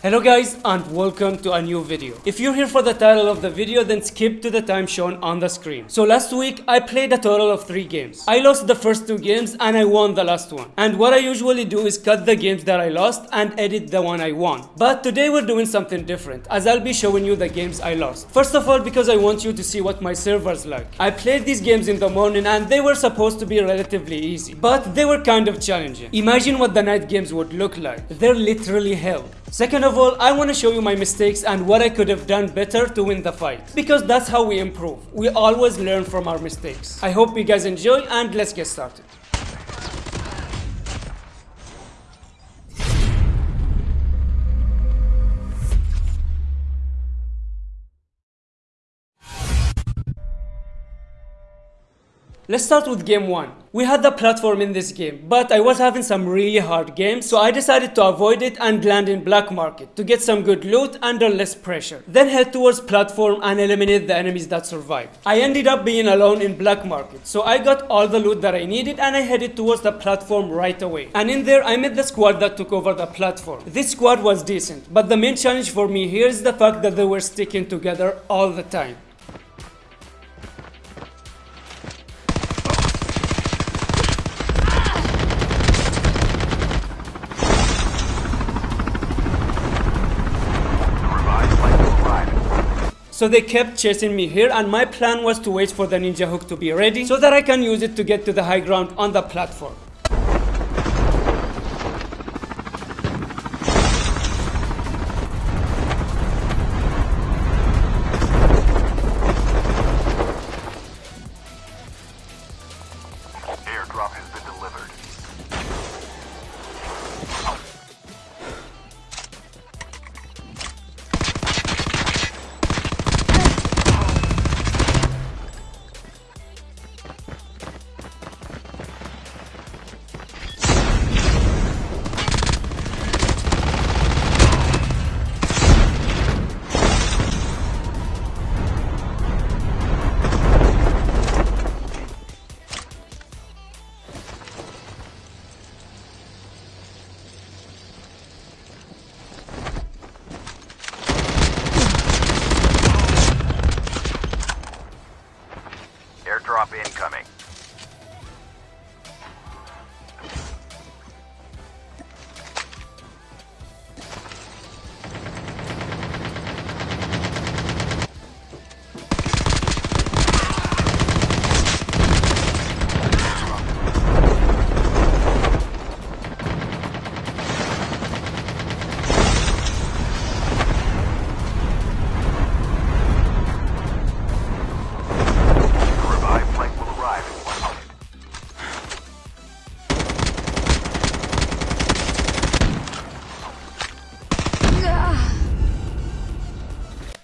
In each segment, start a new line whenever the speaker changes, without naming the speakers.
Hello guys and welcome to a new video. If you're here for the title of the video then skip to the time shown on the screen. So last week I played a total of 3 games. I lost the first 2 games and I won the last one. And what I usually do is cut the games that I lost and edit the one I won. But today we're doing something different as I'll be showing you the games I lost. First of all because I want you to see what my server's like. I played these games in the morning and they were supposed to be relatively easy. But they were kind of challenging. Imagine what the night games would look like. They're literally hell. Second of all, I want to show you my mistakes and what I could have done better to win the fight. Because that's how we improve. We always learn from our mistakes. I hope you guys enjoy and let's get started. Let's start with game 1. We had the platform in this game, but I was having some really hard games, so I decided to avoid it and land in black market to get some good loot under less pressure. Then head towards platform and eliminate the enemies that survived. I ended up being alone in black market, so I got all the loot that I needed and I headed towards the platform right away. And in there I met the squad that took over the platform. This squad was decent, but the main challenge for me here is the fact that they were sticking together all the time. So they kept chasing me here and my plan was to wait for the ninja hook to be ready so that I can use it to get to the high ground on the platform.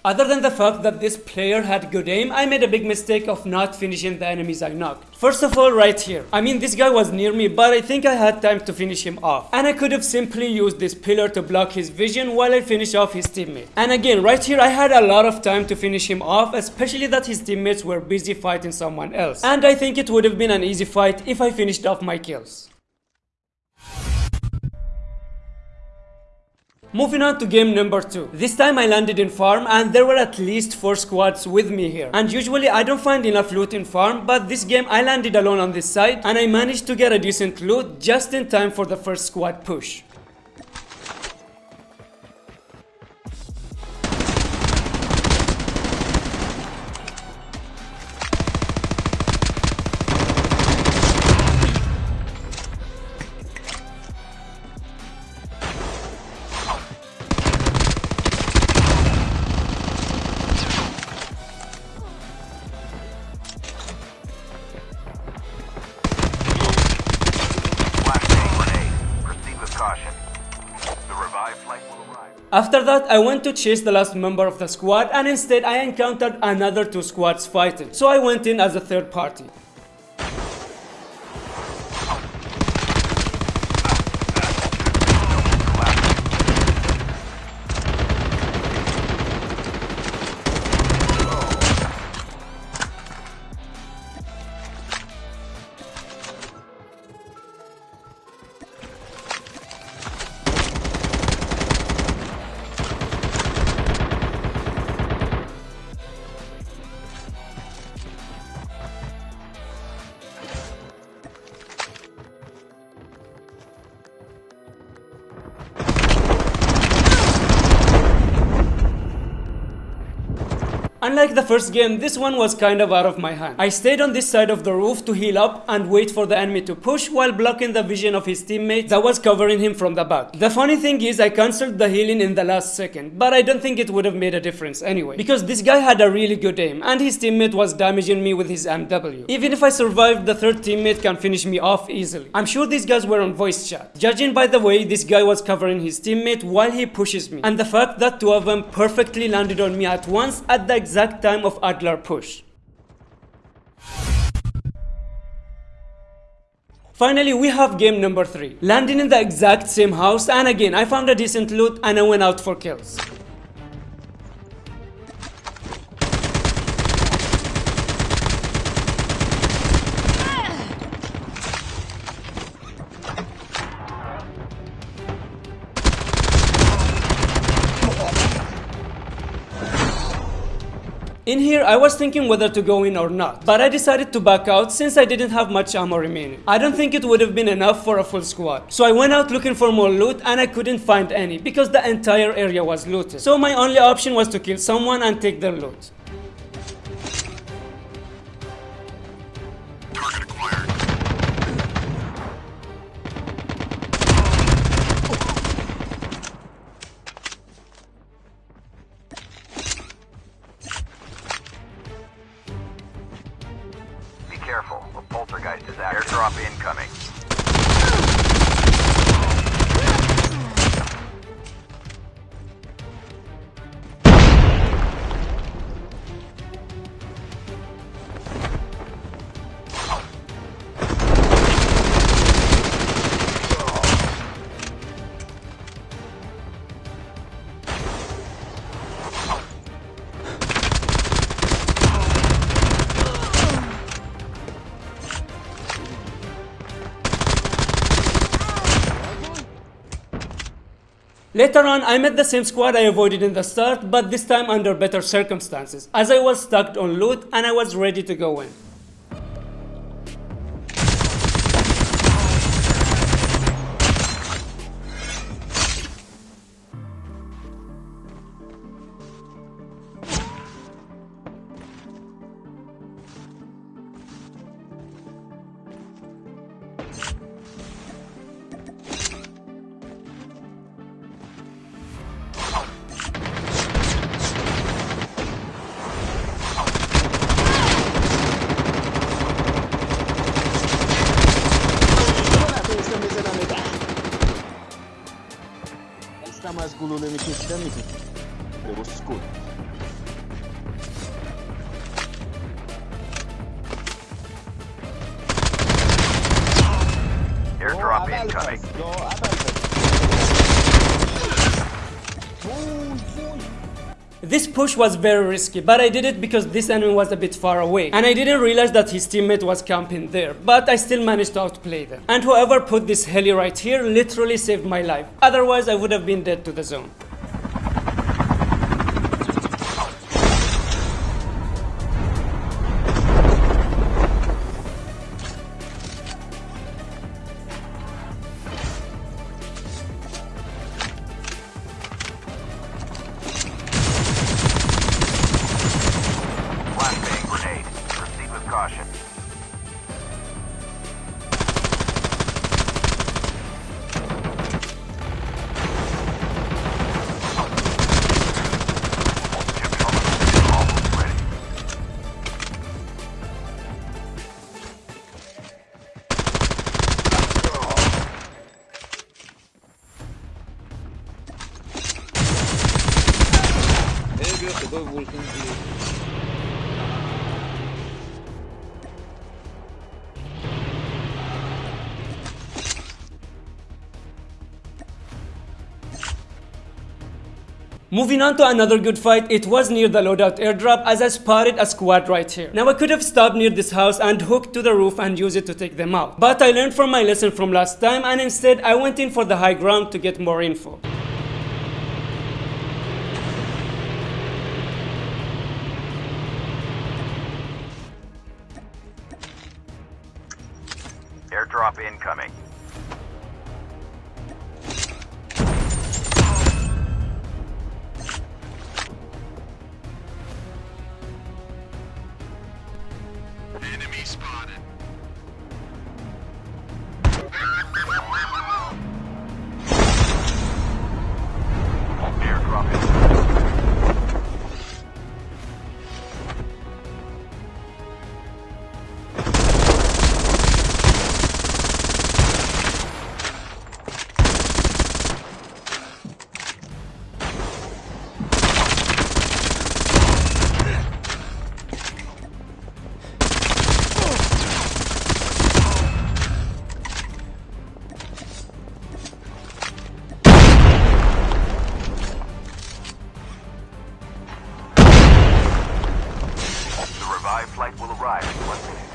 Other than the fact that this player had good aim, I made a big mistake of not finishing the enemies I knocked. First of all, right here. I mean, this guy was near me, but I think I had time to finish him off. And I could have simply used this pillar to block his vision while I finish off his teammate. And again, right here, I had a lot of time to finish him off, especially that his teammates were busy fighting someone else. And I think it would have been an easy fight if I finished off my kills. Moving on to game number 2. This time I landed in farm and there were at least 4 squads with me here. And usually I don't find enough loot in farm but this game I landed alone on this side and I managed to get a decent loot just in time for the first squad push. After that, I went to chase the last member of the squad and instead I encountered another two squads fighting. So I went in as a third party. Unlike the first game, this one was kind of out of my hand. I stayed on this side of the roof to heal up and wait for the enemy to push while blocking the vision of his teammate that was covering him from the back. The funny thing is I cancelled the healing in the last second, but I don't think it would have made a difference anyway, because this guy had a really good aim and his teammate was damaging me with his MW. Even if I survived, the third teammate can finish me off easily. I'm sure these guys were on voice chat. Judging by the way this guy was covering his teammate while he pushes me, and the fact that two of them perfectly landed on me at once at the exact time of Adler push. Finally, we have game number 3. Landing in the exact same house and again I found a decent loot and I went out for kills. In here, I was thinking whether to go in or not, but I decided to back out since I didn't have much ammo remaining. I don't think it would have been enough for a full squad. So I went out looking for more loot and I couldn't find any because the entire area was looted. So my only option was to kill someone and take their loot.
Incoming.
Later on, I met the same squad I avoided in the start, but this time under better circumstances, as I was stuck on loot and I was ready to go in. This push was very risky, but I did it because this enemy was a bit far away, and I didn't realize that his teammate was camping there, but I still managed to outplay them. And whoever put this heli right here literally saved my life, otherwise I would have been dead to the zone. Moving on to another good fight, it was near the loadout airdrop as I spotted a squad right here. Now I could have stopped near this house and hooked to the roof and used it to take them out. But I learned from my lesson from last time and instead I went in for the high ground to get more info.
Airdrop incoming. Flight will arrive in one minute.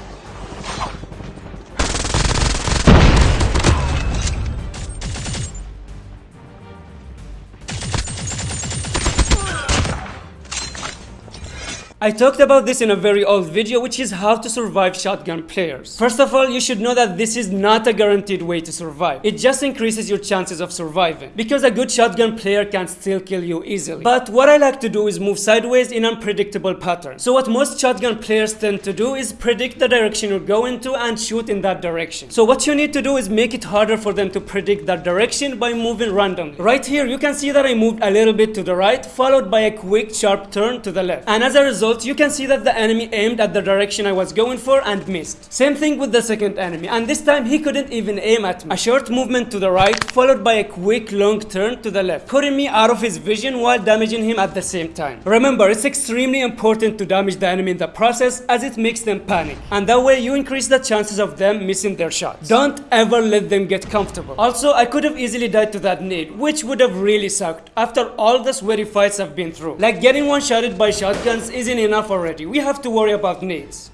I talked about this in a very old video which is how to survive shotgun players. First of all, you should know that this is not a guaranteed way to survive. It just increases your chances of surviving because a good shotgun player can still kill you easily. But what I like to do is move sideways in unpredictable patterns. So what most shotgun players tend to do is predict the direction you're going to and shoot in that direction. So what you need to do is make it harder for them to predict that direction by moving randomly. Right here you can see that I moved a little bit to the right followed by a quick sharp turn to the left. And as a result you can see that the enemy aimed at the direction I was going for and missed. Same thing with the second enemy and this time he couldn't even aim at me. A short movement to the right followed by a quick long turn to the left, putting me out of his vision while damaging him at the same time. Remember, it's extremely important to damage the enemy in the process as it makes them panic and that way you increase the chances of them missing their shots. Don't ever let them get comfortable. Also, I could have easily died to that nade which would have really sucked after all the sweaty fights I've been through. Like getting one shotted by shotguns isn't enough already. We have to worry about nades.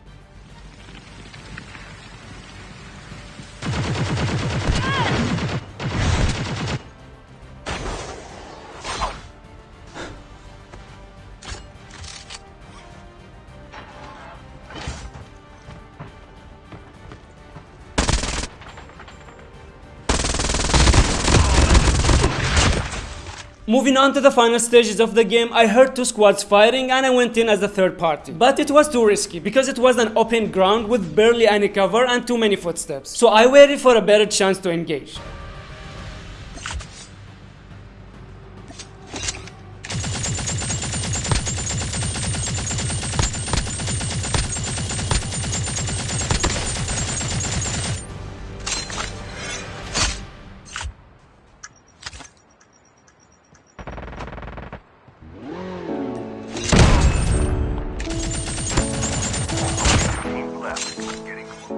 Moving on to the final stages of the game, I heard two squads fighting and I went in as a third party. But it was too risky because it was an open ground with barely any cover and too many footsteps. So I waited for a better chance to engage.
Left. Getting close.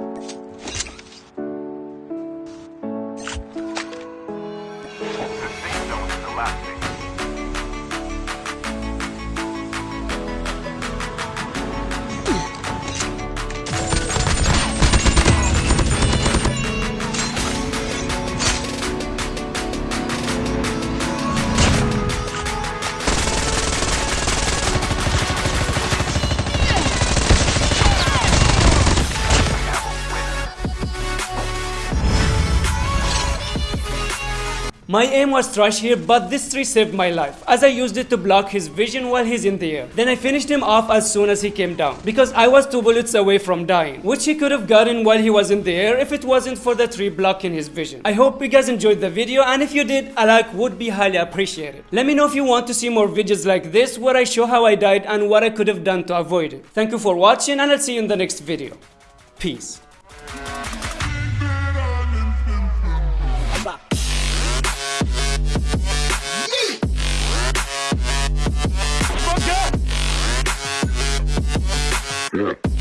My aim was trash here, but this tree saved my life, as I used it to block his vision while he's in the air. Then I finished him off as soon as he came down, because I was two bullets away from dying, which he could have gotten while he was in the air if it wasn't for the tree blocking his vision. I hope you guys enjoyed the video, and if you did, a like would be highly appreciated. Let me know if you want to see more videos like this, where I show how I died and what I could have done to avoid it. Thank you for watching, and I'll see you in the next video. Peace.
Yeah.